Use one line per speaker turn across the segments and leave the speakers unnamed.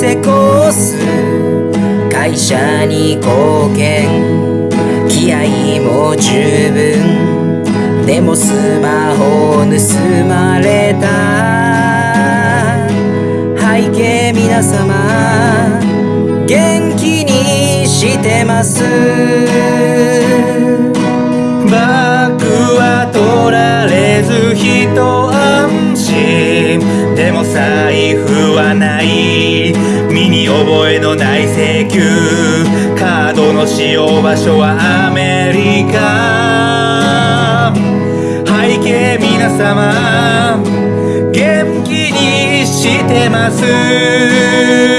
成功数会社に貢献気合も十分でもスマホ盗まれた背景皆様元気にしてます
バッグは取られず一安心。でも財布はない。覚えのない請求。カードの使用場所はアメリカ。背景皆様元気にしてます。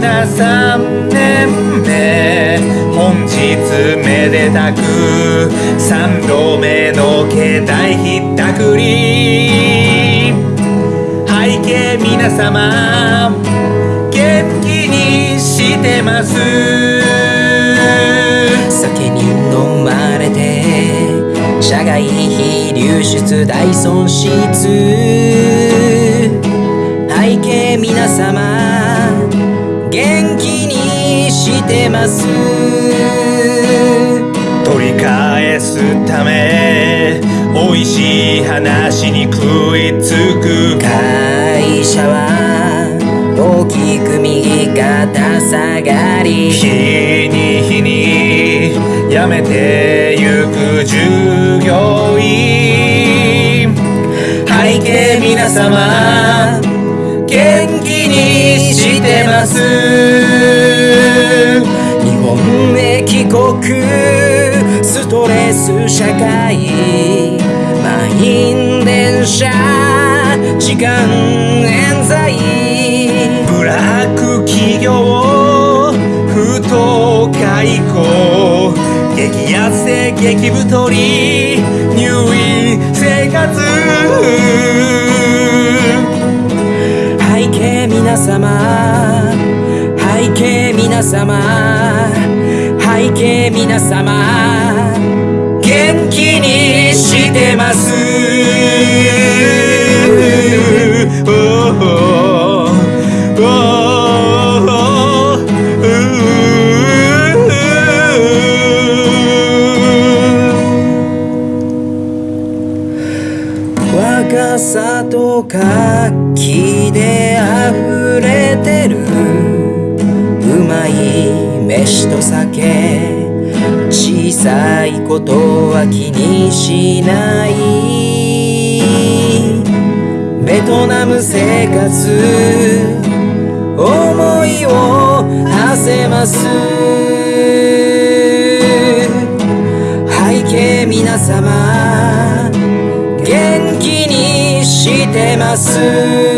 3年目本日めでたく3度目の携帯ひったくり。背景皆様元気にしてます。
酒に飲まれて社外非流出大損失。背景皆様。てます
取り返すため美味しい話に食いつく
会社は大きく右肩下がり。
日に日に辞めてゆく従業員。背景皆様元気にしてます。
本へ帰国ストレス社会満員電車時間冤罪
ブラック企業不当解雇激痩せ激太り入院生活
背景皆様背景皆様背景皆様。元気にしてます。若さと活気で溢れてる。うまい。飯と酒小さいことは気にしないベトナム生活思いを馳せます背景皆様元気にしてます。